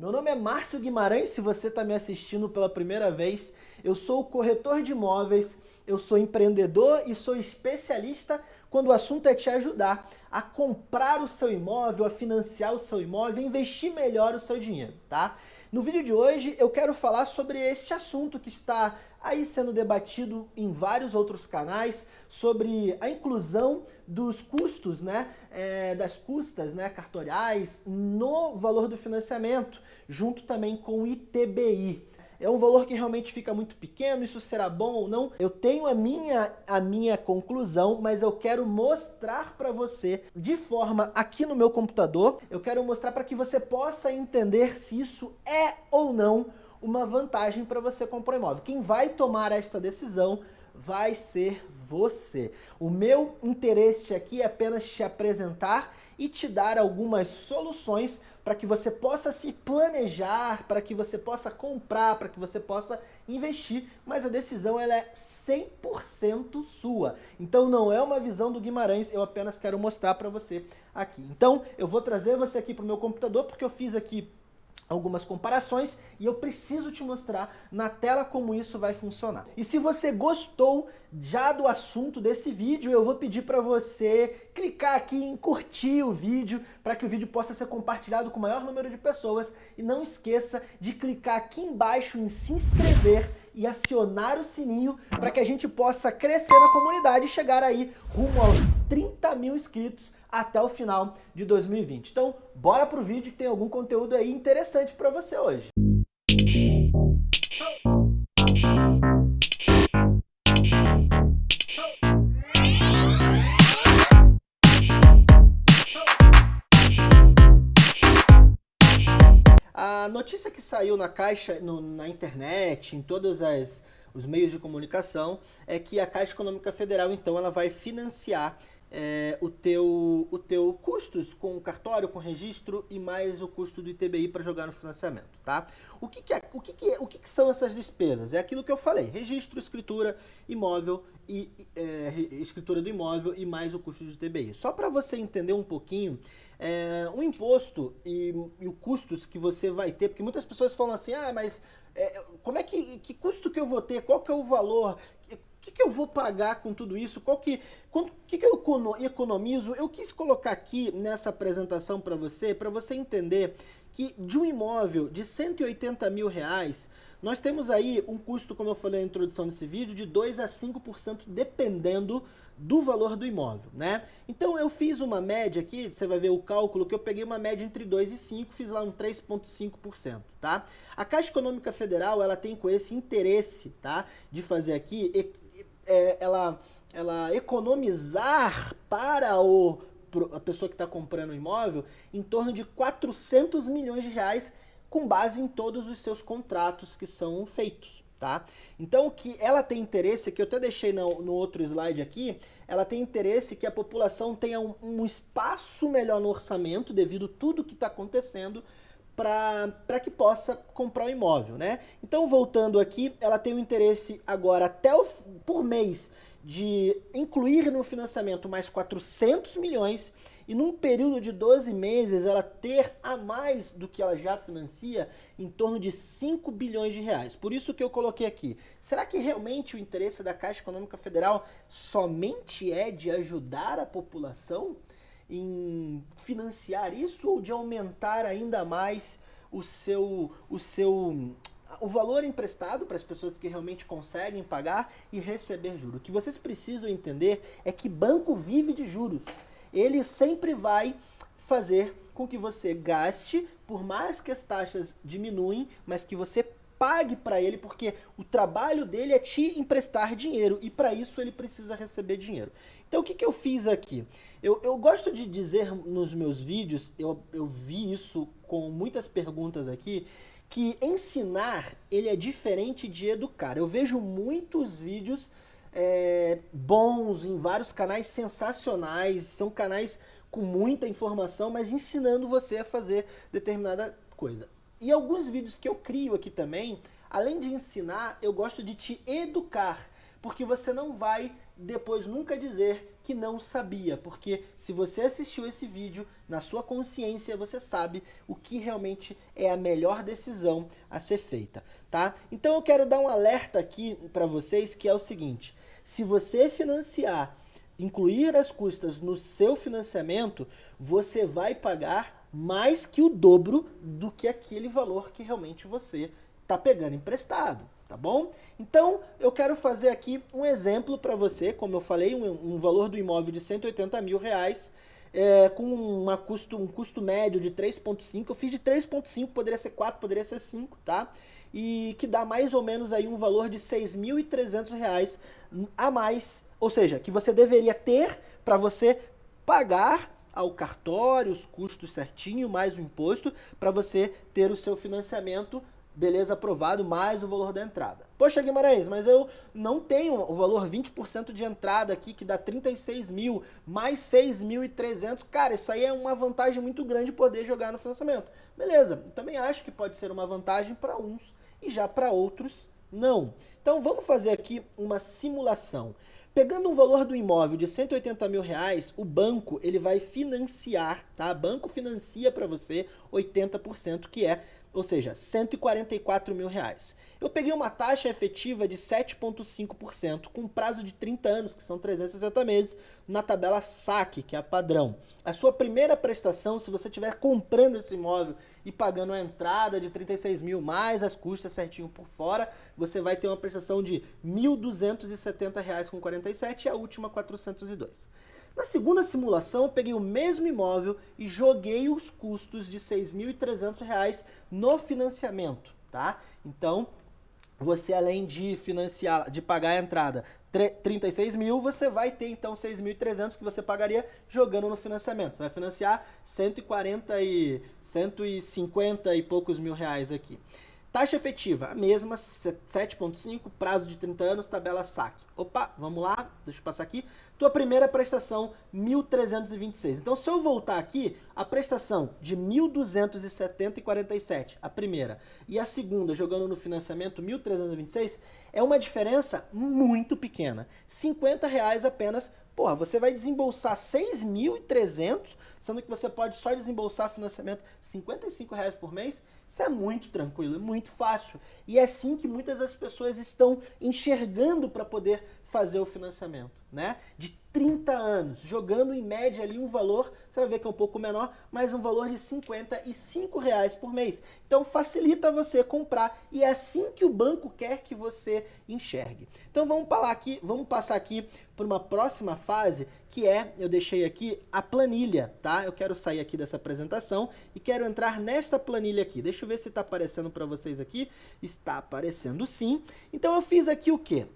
Meu nome é Márcio Guimarães, se você está me assistindo pela primeira vez, eu sou corretor de imóveis, eu sou empreendedor e sou especialista quando o assunto é te ajudar a comprar o seu imóvel, a financiar o seu imóvel, a investir melhor o seu dinheiro, tá? No vídeo de hoje eu quero falar sobre este assunto que está aí sendo debatido em vários outros canais, sobre a inclusão dos custos, né, é, das custas né, cartoriais no valor do financiamento, junto também com o ITBI é um valor que realmente fica muito pequeno, isso será bom ou não? Eu tenho a minha, a minha conclusão, mas eu quero mostrar para você de forma aqui no meu computador, eu quero mostrar para que você possa entender se isso é ou não uma vantagem para você comprar um imóvel. Quem vai tomar esta decisão vai ser você. O meu interesse aqui é apenas te apresentar e te dar algumas soluções para que você possa se planejar, para que você possa comprar, para que você possa investir, mas a decisão ela é 100% sua. Então não é uma visão do Guimarães, eu apenas quero mostrar para você aqui. Então eu vou trazer você aqui para o meu computador, porque eu fiz aqui algumas comparações e eu preciso te mostrar na tela como isso vai funcionar. E se você gostou já do assunto desse vídeo, eu vou pedir para você clicar aqui em curtir o vídeo para que o vídeo possa ser compartilhado com o maior número de pessoas e não esqueça de clicar aqui embaixo em se inscrever e acionar o sininho para que a gente possa crescer na comunidade e chegar aí rumo aos 30 mil inscritos até o final de 2020. Então, bora pro vídeo que tem algum conteúdo aí interessante para você hoje. A notícia que saiu na caixa, no, na internet, em todos as, os meios de comunicação, é que a Caixa Econômica Federal, então, ela vai financiar é, o, teu, o teu custos com o cartório, com o registro e mais o custo do ITBI para jogar no financiamento, tá? O que, que, é, o, que, que, é, o que, que, são essas despesas? É aquilo que eu falei, registro, escritura, imóvel e é, escritura do imóvel e mais o custo do ITBI. Só para você entender um pouquinho, é, o imposto e, e os custos que você vai ter, porque muitas pessoas falam assim, ah, mas é, como é que, que custo que eu vou ter, qual que é o valor, que, que, eu vou pagar com tudo isso? Qual que, quanto, que, que eu economizo? Eu quis colocar aqui nessa apresentação para você, para você entender que de um imóvel de 180 mil reais, nós temos aí um custo, como eu falei na introdução desse vídeo, de 2 a 5% dependendo do valor do imóvel, né? Então eu fiz uma média aqui, você vai ver o cálculo que eu peguei uma média entre 2 e 5, fiz lá um 3.5%, tá? A Caixa Econômica Federal, ela tem com esse interesse, tá? De fazer aqui, é, ela, ela economizar para o, a pessoa que está comprando o imóvel em torno de 400 milhões de reais com base em todos os seus contratos que são feitos tá? Então o que ela tem interesse, que eu até deixei no, no outro slide aqui, ela tem interesse que a população tenha um, um espaço melhor no orçamento devido a tudo que está acontecendo para que possa comprar o um imóvel, né? Então voltando aqui, ela tem o um interesse agora até o, por mês de incluir no financiamento mais 400 milhões e num período de 12 meses ela ter a mais do que ela já financia em torno de 5 bilhões de reais. Por isso que eu coloquei aqui. Será que realmente o interesse da Caixa Econômica Federal somente é de ajudar a população em financiar isso ou de aumentar ainda mais o seu, o seu o valor emprestado para as pessoas que realmente conseguem pagar e receber juros. O que vocês precisam entender é que banco vive de juros. Ele sempre vai fazer com que você gaste, por mais que as taxas diminuem, mas que você pague para ele, porque o trabalho dele é te emprestar dinheiro e para isso ele precisa receber dinheiro. Então o que, que eu fiz aqui? Eu, eu gosto de dizer nos meus vídeos, eu, eu vi isso com muitas perguntas aqui, que ensinar ele é diferente de educar. Eu vejo muitos vídeos é, bons em vários canais sensacionais, são canais com muita informação, mas ensinando você a fazer determinada coisa. E alguns vídeos que eu crio aqui também, além de ensinar, eu gosto de te educar, porque você não vai depois nunca dizer que não sabia, porque se você assistiu esse vídeo, na sua consciência você sabe o que realmente é a melhor decisão a ser feita, tá? Então eu quero dar um alerta aqui para vocês que é o seguinte, se você financiar, incluir as custas no seu financiamento, você vai pagar mais que o dobro do que aquele valor que realmente você está pegando emprestado tá bom? Então, eu quero fazer aqui um exemplo para você, como eu falei, um, um, valor do imóvel de 180 mil reais, é, com uma custo, um custo médio de 3.5, eu fiz de 3.5, poderia ser 4, poderia ser 5, tá? E que dá mais ou menos aí um valor de 6.300 reais a mais, ou seja, que você deveria ter para você pagar ao cartório, os custos certinho, mais o imposto, para você ter o seu financiamento beleza, aprovado, mais o valor da entrada. Poxa, Guimarães, mas eu não tenho o valor 20% de entrada aqui, que dá 36 mil, mais 6.300. Cara, isso aí é uma vantagem muito grande poder jogar no financiamento. Beleza, também acho que pode ser uma vantagem para uns e já para outros não. Então vamos fazer aqui uma simulação. Pegando um valor do imóvel de 180 mil reais, o banco ele vai financiar, tá? O banco financia para você 80%, que é ou seja, 144 mil reais. Eu peguei uma taxa efetiva de 7,5%, com prazo de 30 anos, que são 360 meses, na tabela SAC, que é a padrão. A sua primeira prestação, se você estiver comprando esse imóvel e pagando a entrada de 36 mil, mais as custas certinho por fora, você vai ter uma prestação de R$ 1.270,47 e a última 402. Na segunda simulação, eu peguei o mesmo imóvel e joguei os custos de R$ 6.300 no financiamento, tá? Então, você além de financiar, de pagar a entrada 36 mil, você vai ter então 6.300 que você pagaria jogando no financiamento. Você vai financiar 140 e 150 e poucos mil reais aqui. Taxa efetiva, a mesma, 7.5, prazo de 30 anos, tabela saque. Opa, vamos lá, deixa eu passar aqui. Tua primeira prestação, 1.326. Então, se eu voltar aqui, a prestação de 1.270,47, a primeira, e a segunda, jogando no financiamento, 1.326, é uma diferença muito pequena. 50 reais apenas Porra, você vai desembolsar 6.300, sendo que você pode só desembolsar financiamento 55 reais por mês. Isso é muito tranquilo, é muito fácil. E é assim que muitas das pessoas estão enxergando para poder fazer o financiamento, né? De 30 anos, jogando em média ali um valor, você vai ver que é um pouco menor, mas um valor de 55 reais por mês. Então facilita você comprar e é assim que o banco quer que você enxergue. Então vamos, falar aqui, vamos passar aqui por uma próxima fase, que é, eu deixei aqui a planilha, tá? Eu quero sair aqui dessa apresentação e quero entrar nesta planilha aqui. Deixa eu ver se está aparecendo para vocês aqui. Está aparecendo sim. Então eu fiz aqui o quê?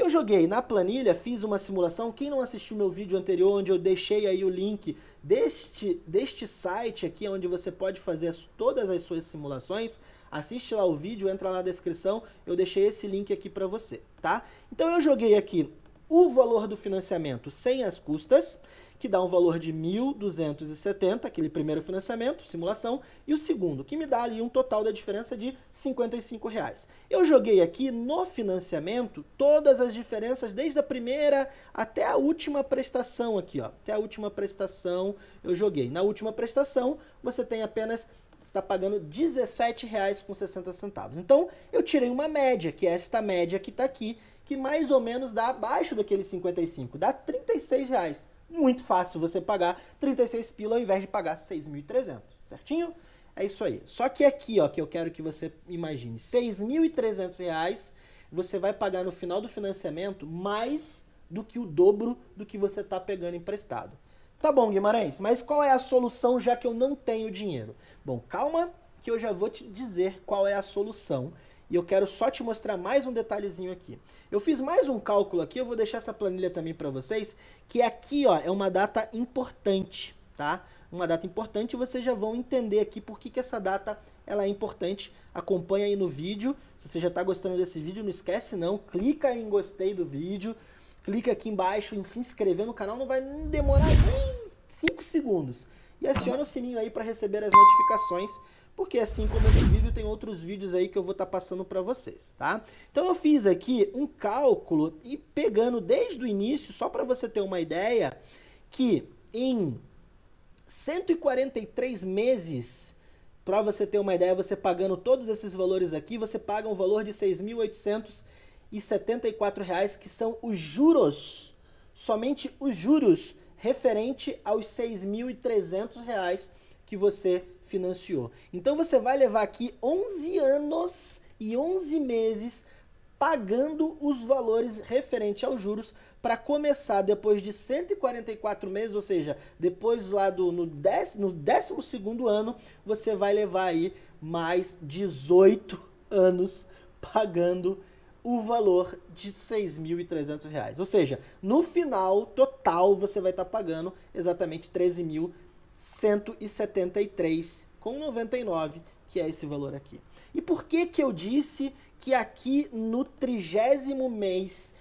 Eu joguei na planilha, fiz uma simulação, quem não assistiu meu vídeo anterior, onde eu deixei aí o link deste, deste site aqui, onde você pode fazer as, todas as suas simulações, assiste lá o vídeo, entra na descrição, eu deixei esse link aqui para você, tá? Então eu joguei aqui o valor do financiamento sem as custas, que dá um valor de 1.270, aquele primeiro financiamento, simulação, e o segundo, que me dá ali um total da diferença de 55 reais. Eu joguei aqui no financiamento todas as diferenças, desde a primeira até a última prestação aqui, ó. Até a última prestação eu joguei. Na última prestação, você tem apenas está pagando R$17,60. Então, eu tirei uma média, que é esta média que está aqui, que mais ou menos dá abaixo daquele 55, dá R$36,00. Muito fácil você pagar 36 pila ao invés de pagar 6.300, certinho? É isso aí. Só que aqui, ó, que eu quero que você imagine, 6.300 reais você vai pagar no final do financiamento mais do que o dobro do que você está pegando emprestado. Tá bom, Guimarães, mas qual é a solução já que eu não tenho dinheiro? Bom, calma que eu já vou te dizer qual é a solução e eu quero só te mostrar mais um detalhezinho aqui. Eu fiz mais um cálculo aqui, eu vou deixar essa planilha também para vocês, que aqui ó, é uma data importante, tá? Uma data importante e vocês já vão entender aqui por que, que essa data ela é importante. Acompanha aí no vídeo, se você já está gostando desse vídeo, não esquece não, clica em gostei do vídeo, clica aqui embaixo em se inscrever no canal, não vai demorar nem 5 segundos. E aciona o sininho aí para receber as notificações porque assim como esse vídeo, tem outros vídeos aí que eu vou estar tá passando para vocês, tá? Então eu fiz aqui um cálculo e pegando desde o início, só para você ter uma ideia, que em 143 meses, para você ter uma ideia, você pagando todos esses valores aqui, você paga um valor de R$ 6.874, que são os juros, somente os juros referente aos R$ 6.300 que você financiou. Então você vai levar aqui 11 anos e 11 meses pagando os valores referente aos juros para começar depois de 144 meses, ou seja, depois lá do no, dec, no 12 segundo ano, você vai levar aí mais 18 anos pagando o valor de R$ 6.300. Ou seja, no final total você vai estar tá pagando exatamente R$ 13.173,99, que é esse valor aqui. E por que que eu disse que aqui no trigésimo mês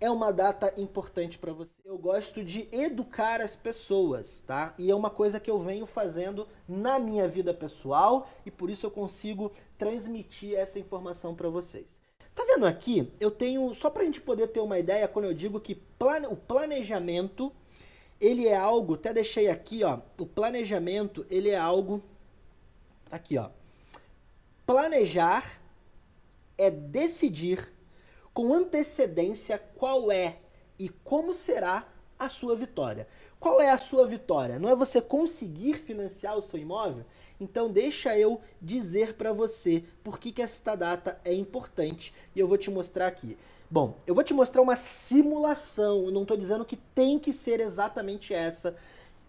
é uma data importante para você. Eu gosto de educar as pessoas, tá? E é uma coisa que eu venho fazendo na minha vida pessoal e por isso eu consigo transmitir essa informação para vocês. Tá vendo aqui? Eu tenho, só para a gente poder ter uma ideia, quando eu digo que plane, o planejamento, ele é algo, até deixei aqui, ó, o planejamento, ele é algo, aqui, ó, planejar é decidir com antecedência qual é e como será a sua vitória. Qual é a sua vitória? Não é você conseguir financiar o seu imóvel? Então deixa eu dizer para você por que, que esta data é importante e eu vou te mostrar aqui. Bom, eu vou te mostrar uma simulação, eu não estou dizendo que tem que ser exatamente essa.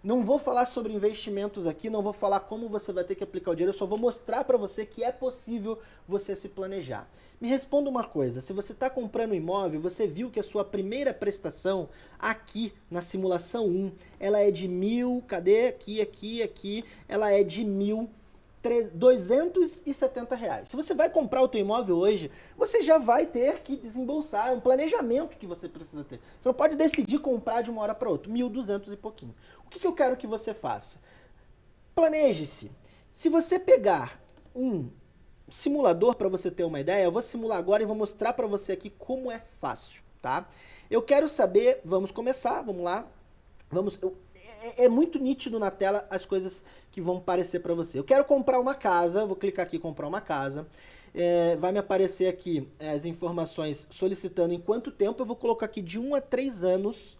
Não vou falar sobre investimentos aqui, não vou falar como você vai ter que aplicar o dinheiro, eu só vou mostrar para você que é possível você se planejar. Me responda uma coisa, se você está comprando um imóvel, você viu que a sua primeira prestação aqui na simulação 1, ela é de mil, cadê? Aqui, aqui, aqui, ela é de mil 270 reais. Se você vai comprar o teu imóvel hoje, você já vai ter que desembolsar, um planejamento que você precisa ter. Você não pode decidir comprar de uma hora para outra, 1.200 e pouquinho. O que, que eu quero que você faça? Planeje-se. Se você pegar um simulador para você ter uma ideia, eu vou simular agora e vou mostrar para você aqui como é fácil, tá? Eu quero saber, vamos começar, vamos lá. Vamos, eu, é, é, muito nítido na tela as coisas que vão aparecer para você. Eu quero comprar uma casa, vou clicar aqui comprar uma casa. É, vai me aparecer aqui as informações solicitando em quanto tempo. Eu vou colocar aqui de 1 a 3 anos,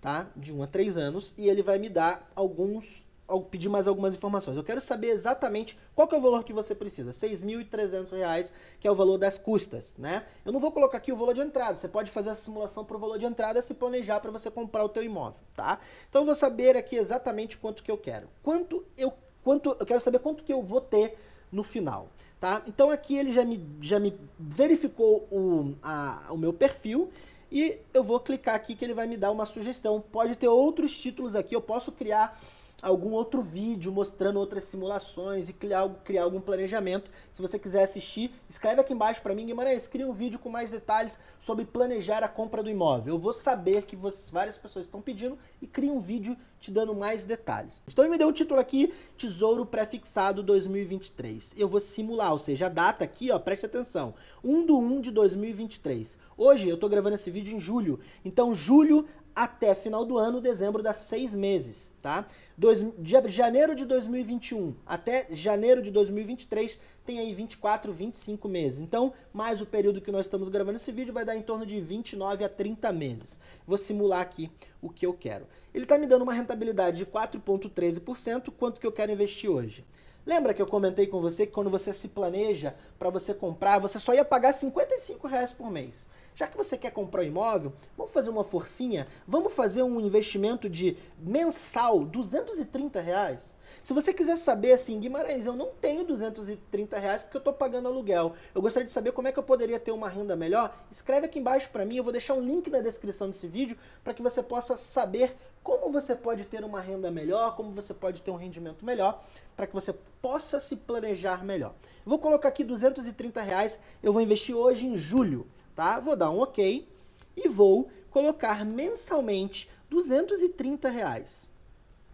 tá? De 1 a 3 anos e ele vai me dar alguns pedir mais algumas informações. Eu quero saber exatamente qual que é o valor que você precisa. R$ 6.300, que é o valor das custas, né? Eu não vou colocar aqui o valor de entrada. Você pode fazer a simulação para o valor de entrada se planejar para você comprar o teu imóvel, tá? Então eu vou saber aqui exatamente quanto que eu quero. Quanto eu, quanto, eu quero saber quanto que eu vou ter no final, tá? Então aqui ele já me, já me verificou o, a, o meu perfil e eu vou clicar aqui que ele vai me dar uma sugestão. Pode ter outros títulos aqui, eu posso criar algum outro vídeo mostrando outras simulações e criar, criar algum planejamento. Se você quiser assistir, escreve aqui embaixo para mim, Guimarães, cria um vídeo com mais detalhes sobre planejar a compra do imóvel. Eu vou saber que várias pessoas estão pedindo e cria um vídeo te dando mais detalhes. Então ele me deu o título aqui, Tesouro Prefixado 2023. Eu vou simular, ou seja, a data aqui, ó, preste atenção, 1 do 1 de 2023. Hoje eu estou gravando esse vídeo em julho, então julho até final do ano, dezembro dá seis meses, tá? Dois, de janeiro de 2021 até janeiro de 2023 tem aí 24, 25 meses. Então, mais o período que nós estamos gravando esse vídeo vai dar em torno de 29 a 30 meses. Vou simular aqui o que eu quero. Ele está me dando uma rentabilidade de 4,13%, quanto que eu quero investir hoje? Lembra que eu comentei com você que quando você se planeja para você comprar, você só ia pagar 55 reais por mês. Já que você quer comprar um imóvel, vamos fazer uma forcinha? Vamos fazer um investimento de mensal, 230 reais? Se você quiser saber assim, Guimarães, eu não tenho 230 reais porque eu estou pagando aluguel. Eu gostaria de saber como é que eu poderia ter uma renda melhor. Escreve aqui embaixo para mim, eu vou deixar um link na descrição desse vídeo para que você possa saber como você pode ter uma renda melhor, como você pode ter um rendimento melhor, para que você possa se planejar melhor. vou colocar aqui 230 reais, eu vou investir hoje em julho tá? Vou dar um OK e vou colocar mensalmente 230 reais,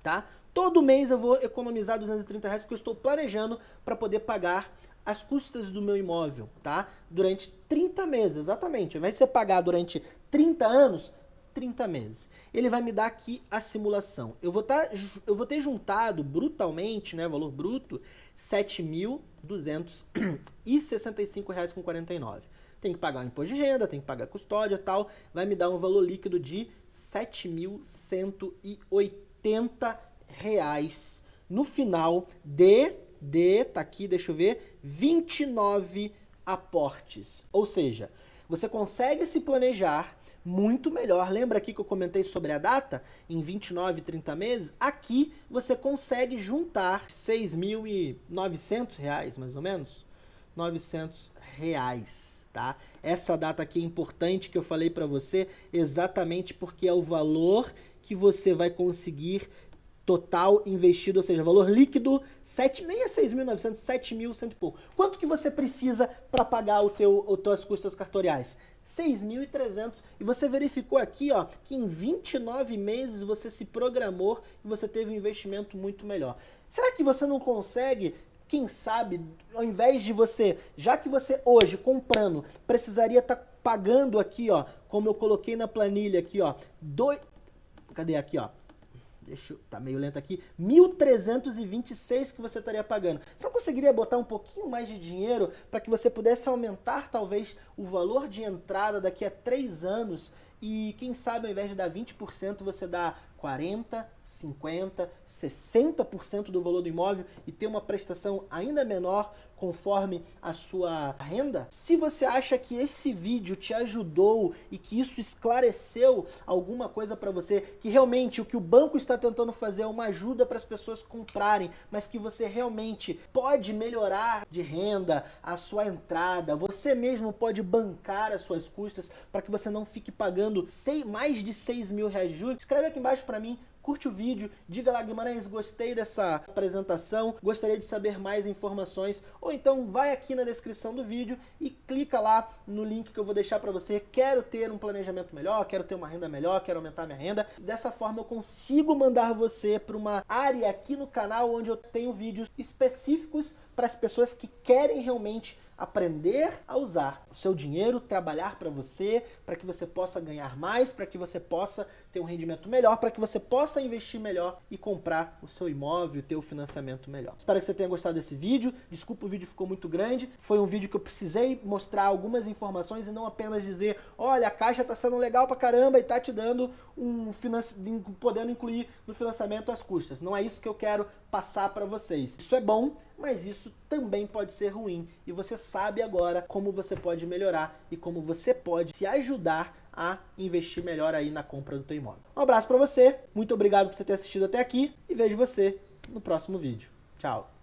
tá? Todo mês eu vou economizar 230 reais porque eu estou planejando para poder pagar as custas do meu imóvel, tá? Durante 30 meses, exatamente. Ao invés de você pagar durante 30 anos, 30 meses. Ele vai me dar aqui a simulação. Eu vou, tá, eu vou ter juntado brutalmente, né, valor bruto, R$ 7.265,49. Tem que pagar o imposto de renda, tem que pagar custódia tal. Vai me dar um valor líquido de R$ 7.180 no final de, de, tá aqui, deixa eu ver, 29 aportes. Ou seja, você consegue se planejar muito melhor. Lembra aqui que eu comentei sobre a data? Em 29, 30 meses? Aqui você consegue juntar 6.900 reais, mais ou menos. 900 reais, tá? Essa data aqui é importante que eu falei para você, exatamente porque é o valor que você vai conseguir total investido, ou seja, valor líquido, 7, nem é 6.900, 7.100 e pouco. Quanto que você precisa para pagar o teu, o tuas custas cartoriais? 6.300. E você verificou aqui, ó, que em 29 meses você se programou e você teve um investimento muito melhor. Será que você não consegue quem sabe, ao invés de você, já que você hoje comprando, precisaria estar tá pagando aqui, ó, como eu coloquei na planilha aqui, ó, dois, cadê aqui, ó, deixa eu, tá meio lento aqui, 1.326 que você estaria pagando. Você não conseguiria botar um pouquinho mais de dinheiro para que você pudesse aumentar talvez o valor de entrada daqui a 3 anos e quem sabe ao invés de dar 20% você dá 40, 50, 60% do valor do imóvel e ter uma prestação ainda menor conforme a sua renda? Se você acha que esse vídeo te ajudou e que isso esclareceu alguma coisa para você, que realmente o que o banco está tentando fazer é uma ajuda para as pessoas comprarem, mas que você realmente pode melhorar de renda, a sua entrada, você mesmo pode bancar as suas custas para que você não fique pagando mais de 6 mil reais de juros, escreve aqui embaixo para mim curte o vídeo, diga lá Guimarães, gostei dessa apresentação, gostaria de saber mais informações, ou então vai aqui na descrição do vídeo e clica lá no link que eu vou deixar para você, quero ter um planejamento melhor, quero ter uma renda melhor, quero aumentar minha renda, dessa forma eu consigo mandar você para uma área aqui no canal onde eu tenho vídeos específicos para as pessoas que querem realmente aprender a usar o seu dinheiro, trabalhar para você, para que você possa ganhar mais, para que você possa ter um rendimento melhor, para que você possa investir melhor e comprar o seu imóvel, ter o financiamento melhor. Espero que você tenha gostado desse vídeo. Desculpa, o vídeo ficou muito grande. Foi um vídeo que eu precisei mostrar algumas informações e não apenas dizer, olha, a caixa está sendo legal pra caramba e está te dando um podendo incluir no financiamento as custas. Não é isso que eu quero passar para vocês. Isso é bom, mas isso também pode ser ruim. E você sabe agora como você pode melhorar e como você pode se ajudar a investir melhor aí na compra do teu imóvel. Um abraço para você, muito obrigado por você ter assistido até aqui e vejo você no próximo vídeo. Tchau!